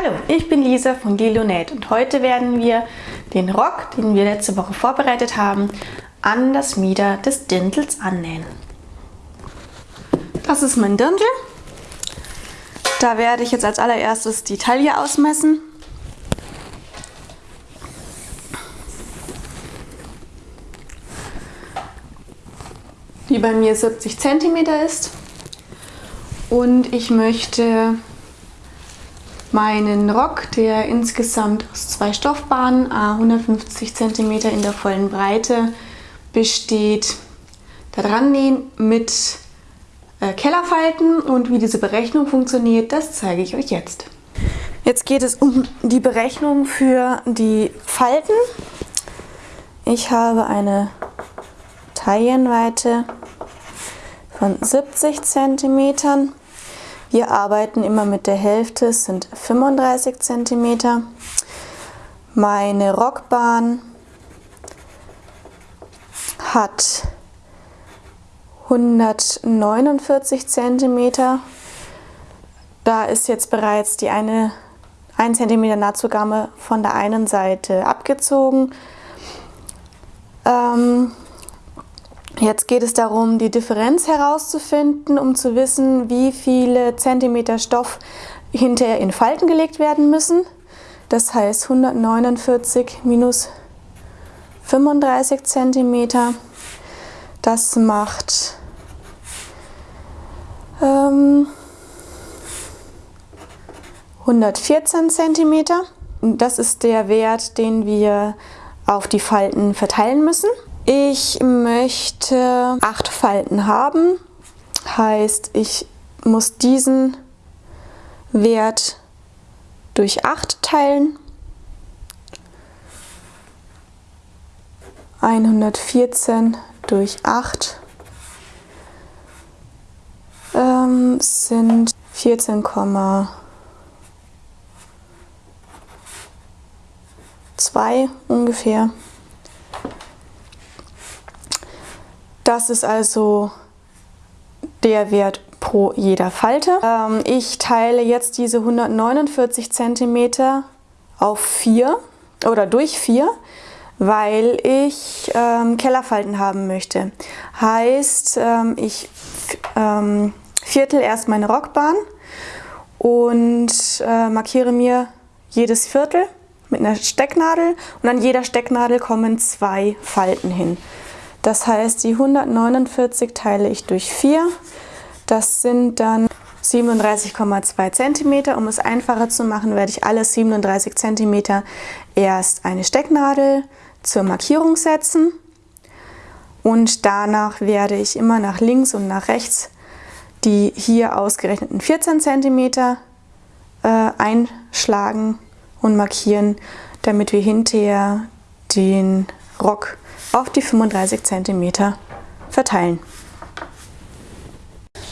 Hallo, ich bin Lisa von Lilonate und heute werden wir den Rock, den wir letzte Woche vorbereitet haben, an das Mieder des Dirndls annähen. Das ist mein Dirndl. Da werde ich jetzt als allererstes die Taille ausmessen. Die bei mir 70 cm ist. Und ich möchte meinen Rock, der insgesamt aus zwei Stoffbahnen, 150 cm in der vollen Breite besteht, da dran nähen mit äh, Kellerfalten und wie diese Berechnung funktioniert, das zeige ich euch jetzt. Jetzt geht es um die Berechnung für die Falten. Ich habe eine Taillenweite von 70 cm wir arbeiten immer mit der Hälfte, es sind 35 cm. Meine Rockbahn hat 149 cm. Da ist jetzt bereits die eine 1 cm Nahtzugabe von der einen Seite abgezogen. Ähm, Jetzt geht es darum, die Differenz herauszufinden, um zu wissen, wie viele Zentimeter Stoff hinterher in Falten gelegt werden müssen. Das heißt 149 minus 35 Zentimeter. Das macht ähm, 114 Zentimeter. Das ist der Wert, den wir auf die Falten verteilen müssen. Ich möchte acht Falten haben, heißt ich muss diesen Wert durch 8 teilen. 114 durch 8 ähm, sind 14,2 ungefähr. Das ist also der Wert pro jeder Falte. Ähm, ich teile jetzt diese 149 cm auf 4 oder durch 4, weil ich ähm, Kellerfalten haben möchte. Heißt, ähm, ich ähm, viertel erst meine Rockbahn und äh, markiere mir jedes Viertel mit einer Stecknadel und an jeder Stecknadel kommen zwei Falten hin. Das heißt, die 149 teile ich durch 4. Das sind dann 37,2 cm. Um es einfacher zu machen, werde ich alle 37 cm erst eine Stecknadel zur Markierung setzen und danach werde ich immer nach links und nach rechts die hier ausgerechneten 14 cm äh, einschlagen und markieren, damit wir hinterher den Rock auf die 35 cm verteilen.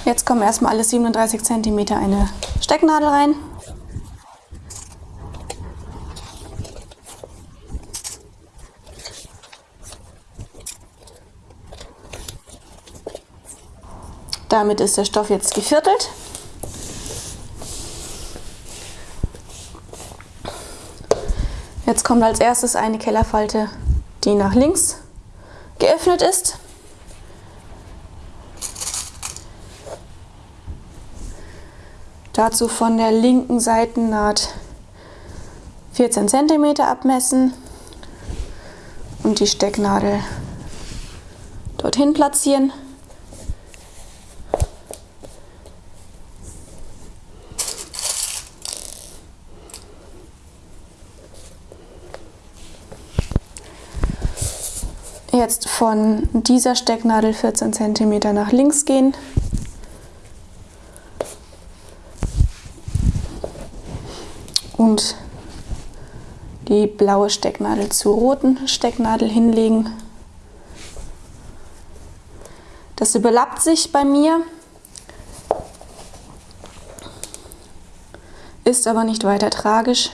Jetzt kommen erstmal alle 37 cm eine Stecknadel rein. Damit ist der Stoff jetzt geviertelt. Jetzt kommt als erstes eine Kellerfalte, die nach links geöffnet ist. Dazu von der linken Seitennaht 14 cm abmessen und die Stecknadel dorthin platzieren. Jetzt von dieser Stecknadel 14 cm nach links gehen. Und die blaue Stecknadel zur roten Stecknadel hinlegen. Das überlappt sich bei mir, ist aber nicht weiter tragisch.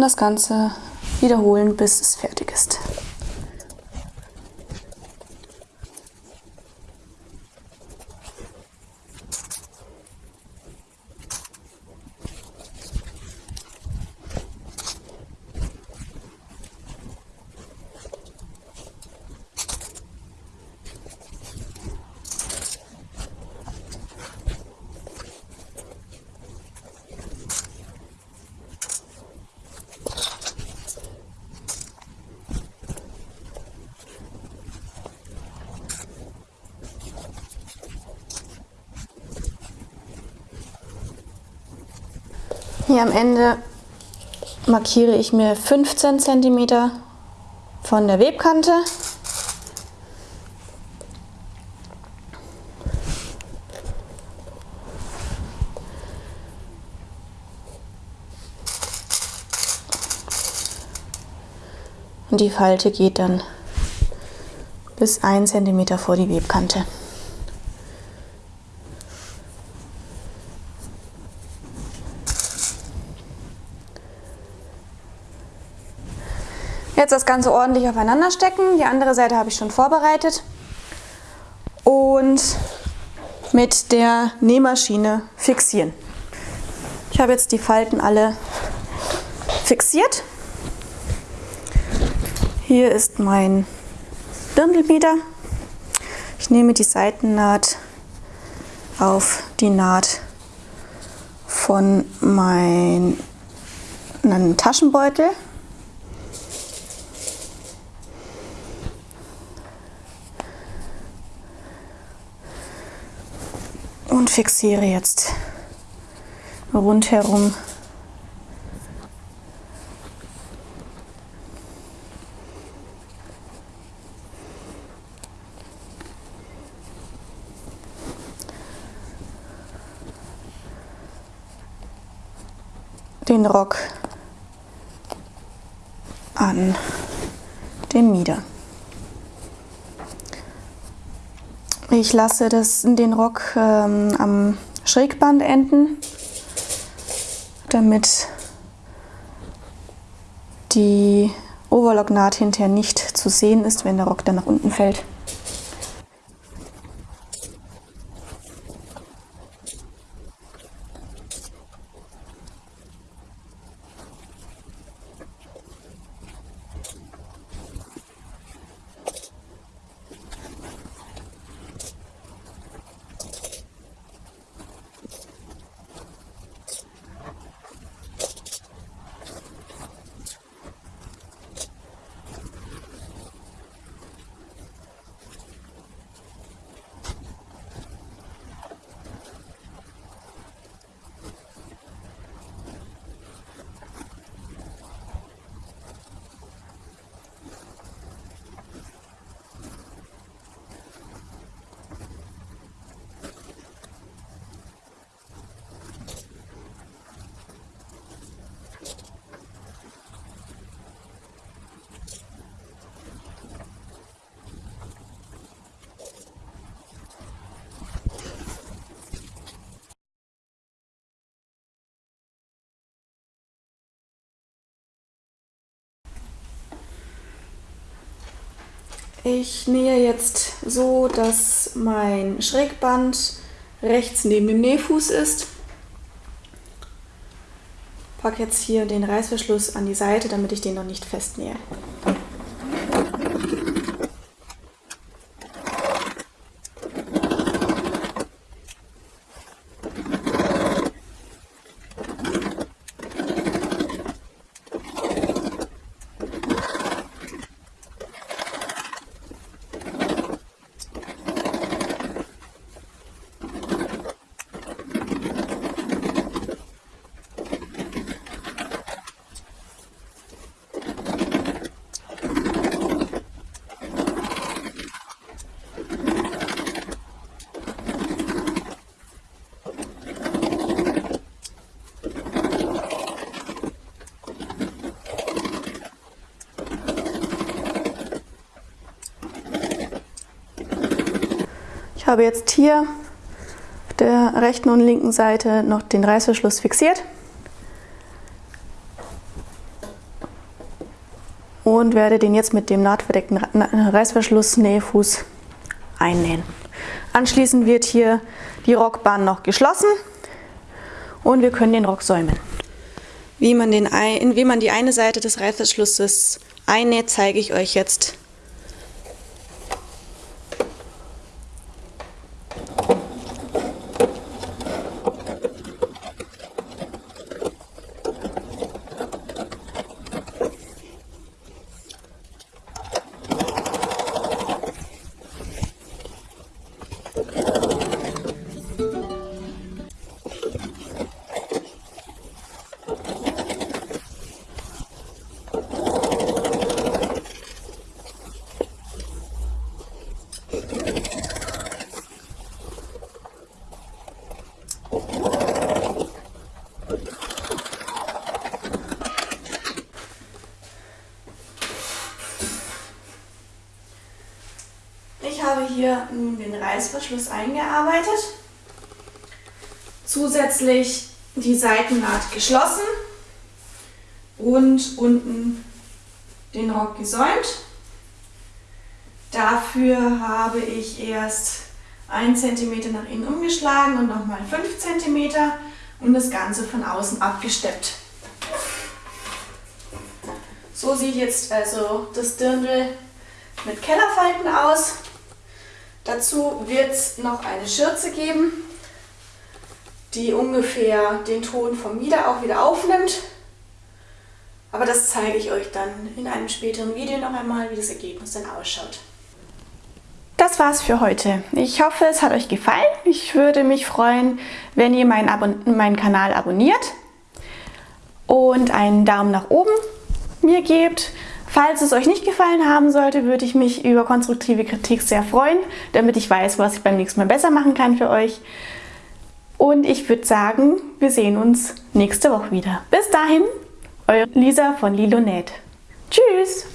Und das Ganze wiederholen, bis es fertig ist. Hier am Ende markiere ich mir 15 cm von der Webkante. Und die Falte geht dann bis 1 cm vor die Webkante. Jetzt das Ganze ordentlich aufeinander stecken. Die andere Seite habe ich schon vorbereitet. Und mit der Nähmaschine fixieren. Ich habe jetzt die Falten alle fixiert. Hier ist mein Dirndlmeter. Ich nehme die Seitennaht auf die Naht von meinem Taschenbeutel fixiere jetzt rundherum den Rock an dem Mieder. Ich lasse das, den Rock ähm, am Schrägband enden, damit die Overlocknaht hinterher nicht zu sehen ist, wenn der Rock dann nach unten fällt. Ich nähe jetzt so, dass mein Schrägband rechts neben dem Nähfuß ist. Packe jetzt hier den Reißverschluss an die Seite, damit ich den noch nicht festnähe. Habe jetzt hier auf der rechten und linken Seite noch den Reißverschluss fixiert. und werde den jetzt mit dem nahtverdeckten Reißverschluss Nähfuß einnähen. Anschließend wird hier die Rockbahn noch geschlossen und wir können den Rock säumen. Wie man, den, wie man die eine Seite des Reißverschlusses einnäht, zeige ich euch jetzt Ich habe hier nun den Reißverschluss eingearbeitet, zusätzlich die Seitennaht geschlossen und unten den Rock gesäumt. Dafür habe ich erst 1 cm nach innen umgeschlagen und nochmal 5 cm und das Ganze von außen abgesteppt. So sieht jetzt also das Dirndl mit Kellerfalten aus. Dazu wird es noch eine Schürze geben, die ungefähr den Ton vom Mieder auch wieder aufnimmt. Aber das zeige ich euch dann in einem späteren Video noch einmal, wie das Ergebnis dann ausschaut. Das war's für heute. Ich hoffe, es hat euch gefallen. Ich würde mich freuen, wenn ihr meinen, Abon meinen Kanal abonniert und einen Daumen nach oben mir gebt. Falls es euch nicht gefallen haben sollte, würde ich mich über konstruktive Kritik sehr freuen, damit ich weiß, was ich beim nächsten Mal besser machen kann für euch. Und ich würde sagen, wir sehen uns nächste Woche wieder. Bis dahin, eure Lisa von Lilonät. Tschüss!